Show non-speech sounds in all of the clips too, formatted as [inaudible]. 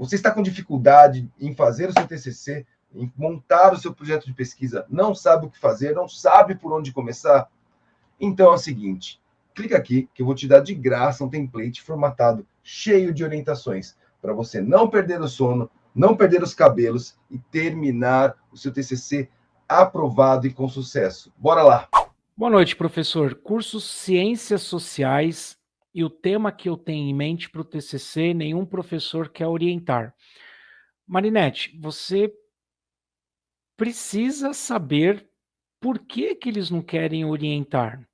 Você está com dificuldade em fazer o seu TCC, em montar o seu projeto de pesquisa, não sabe o que fazer, não sabe por onde começar? Então é o seguinte, clica aqui que eu vou te dar de graça um template formatado, cheio de orientações, para você não perder o sono, não perder os cabelos e terminar o seu TCC aprovado e com sucesso. Bora lá! Boa noite, professor. Curso Ciências Sociais e o tema que eu tenho em mente para o TCC, nenhum professor quer orientar. Marinete, você precisa saber por que, que eles não querem orientar.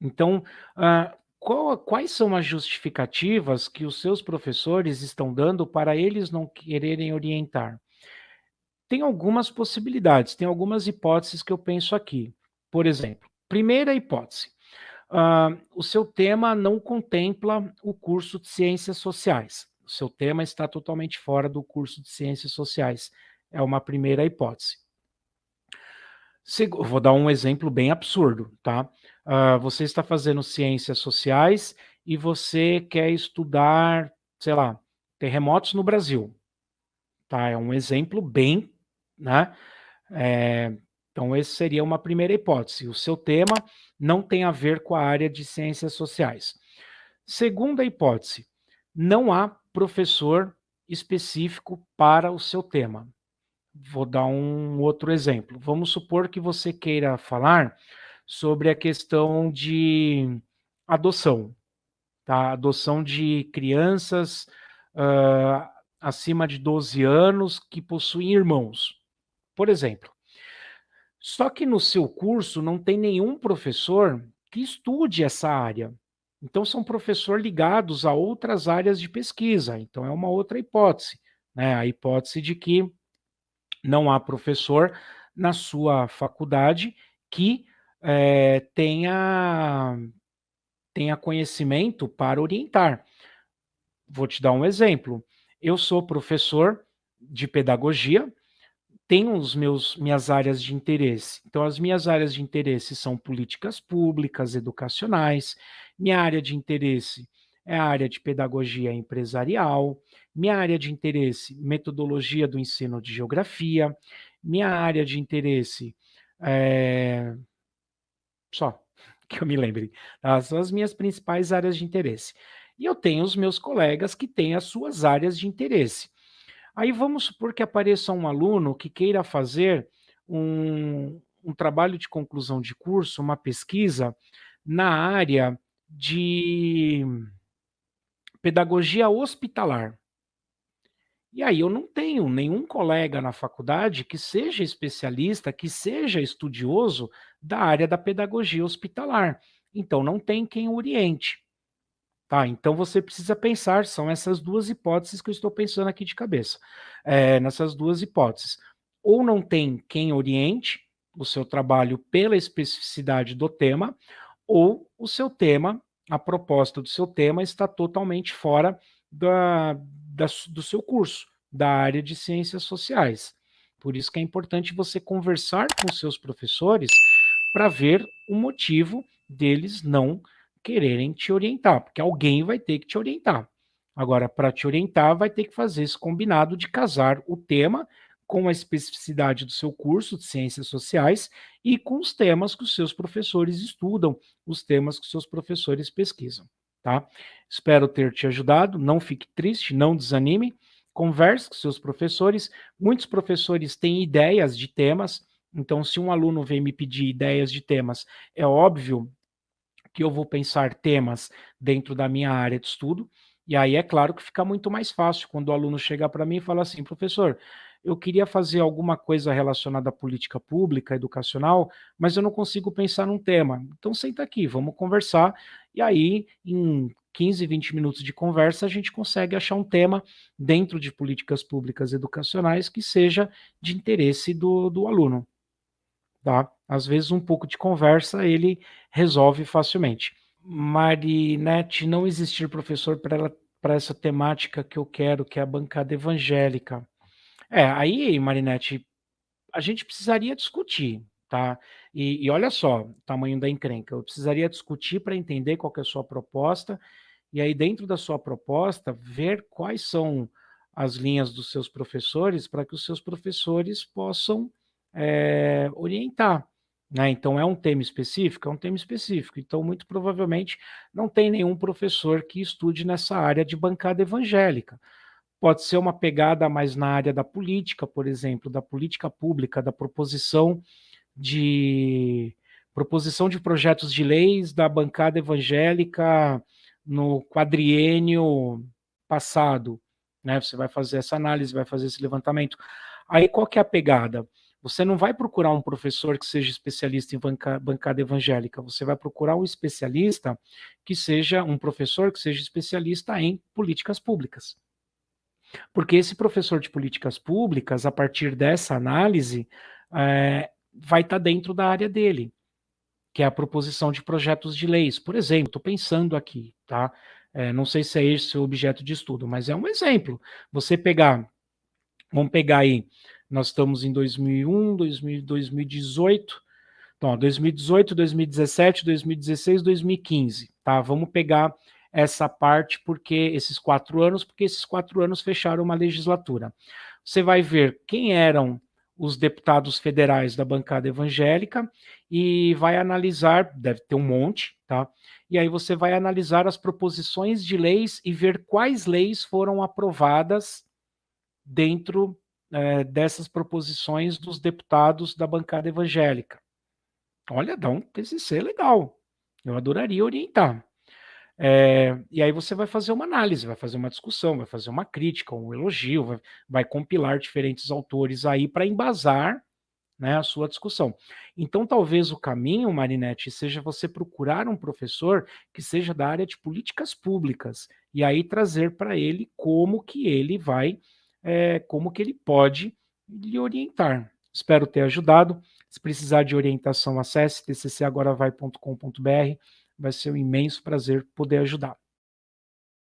Então, uh, qual, quais são as justificativas que os seus professores estão dando para eles não quererem orientar? Tem algumas possibilidades, tem algumas hipóteses que eu penso aqui. Por exemplo, primeira hipótese, uh, o seu tema não contempla o curso de Ciências Sociais. O seu tema está totalmente fora do curso de Ciências Sociais. É uma primeira hipótese. Vou dar um exemplo bem absurdo, tá? Uh, você está fazendo ciências sociais e você quer estudar, sei lá, terremotos no Brasil. Tá? É um exemplo bem, né? É, então, essa seria uma primeira hipótese. O seu tema não tem a ver com a área de ciências sociais. Segunda hipótese, não há professor específico para o seu tema. Vou dar um outro exemplo. Vamos supor que você queira falar sobre a questão de adoção, tá? Adoção de crianças uh, acima de 12 anos que possuem irmãos, por exemplo. Só que no seu curso não tem nenhum professor que estude essa área. Então, são professores ligados a outras áreas de pesquisa. Então, é uma outra hipótese. Né? A hipótese de que não há professor na sua faculdade que é, tenha, tenha conhecimento para orientar. Vou te dar um exemplo. Eu sou professor de pedagogia, tenho os meus minhas áreas de interesse. Então, as minhas áreas de interesse são políticas públicas, educacionais. Minha área de interesse é a área de pedagogia empresarial. Minha área de interesse, metodologia do ensino de geografia. Minha área de interesse é, só [laughs] que eu me lembre. São as minhas principais áreas de interesse. E eu tenho os meus colegas que têm as suas áreas de interesse. Aí vamos supor que apareça um aluno que queira fazer um, um trabalho de conclusão de curso, uma pesquisa na área de pedagogia hospitalar. E aí eu não tenho nenhum colega na faculdade que seja especialista, que seja estudioso da área da pedagogia hospitalar. Então não tem quem oriente. Tá, então você precisa pensar, são essas duas hipóteses que eu estou pensando aqui de cabeça. É, nessas duas hipóteses. Ou não tem quem oriente o seu trabalho pela especificidade do tema, ou o seu tema, a proposta do seu tema está totalmente fora da, da, do seu curso, da área de ciências sociais. Por isso que é importante você conversar com seus professores para ver o motivo deles não quererem te orientar, porque alguém vai ter que te orientar. Agora, para te orientar, vai ter que fazer esse combinado de casar o tema com a especificidade do seu curso de ciências sociais e com os temas que os seus professores estudam, os temas que os seus professores pesquisam tá? Espero ter te ajudado, não fique triste, não desanime, converse com seus professores, muitos professores têm ideias de temas, então se um aluno vem me pedir ideias de temas, é óbvio que eu vou pensar temas dentro da minha área de estudo, e aí é claro que fica muito mais fácil quando o aluno chega para mim e fala assim, professor, eu queria fazer alguma coisa relacionada à política pública, educacional, mas eu não consigo pensar num tema. Então senta aqui, vamos conversar, e aí em 15, 20 minutos de conversa, a gente consegue achar um tema dentro de políticas públicas educacionais que seja de interesse do, do aluno. Tá? Às vezes um pouco de conversa ele resolve facilmente. Marinete, não existir professor para essa temática que eu quero, que é a bancada evangélica. É, aí, Marinete, a gente precisaria discutir, tá? E, e olha só, o tamanho da encrenca. Eu precisaria discutir para entender qual é a sua proposta, e aí dentro da sua proposta, ver quais são as linhas dos seus professores para que os seus professores possam é, orientar. Né? Então, é um tema específico? É um tema específico. Então, muito provavelmente, não tem nenhum professor que estude nessa área de bancada evangélica. Pode ser uma pegada mais na área da política, por exemplo, da política pública, da proposição de proposição de projetos de leis da bancada evangélica no quadriênio passado, né? Você vai fazer essa análise, vai fazer esse levantamento. Aí qual que é a pegada? Você não vai procurar um professor que seja especialista em banca, bancada evangélica, você vai procurar um especialista que seja um professor que seja especialista em políticas públicas. Porque esse professor de políticas públicas, a partir dessa análise, é, vai estar tá dentro da área dele, que é a proposição de projetos de leis. Por exemplo, estou pensando aqui, tá? É, não sei se é esse o objeto de estudo, mas é um exemplo. Você pegar, vamos pegar aí, nós estamos em 2001, 2000, 2018, então, 2018, 2017, 2016, 2015, tá? Vamos pegar essa parte, porque esses quatro anos, porque esses quatro anos fecharam uma legislatura. Você vai ver quem eram os deputados federais da bancada evangélica e vai analisar, deve ter um monte, tá? E aí você vai analisar as proposições de leis e ver quais leis foram aprovadas dentro é, dessas proposições dos deputados da bancada evangélica. Olha, dá um TCC legal. Eu adoraria orientar. É, e aí você vai fazer uma análise, vai fazer uma discussão, vai fazer uma crítica, um elogio, vai, vai compilar diferentes autores aí para embasar né, a sua discussão. Então, talvez o caminho, Marinette, seja você procurar um professor que seja da área de políticas públicas e aí trazer para ele como que ele vai, é, como que ele pode lhe orientar. Espero ter ajudado. Se precisar de orientação, acesse tccagoravai.com.br vai ser um imenso prazer poder ajudar.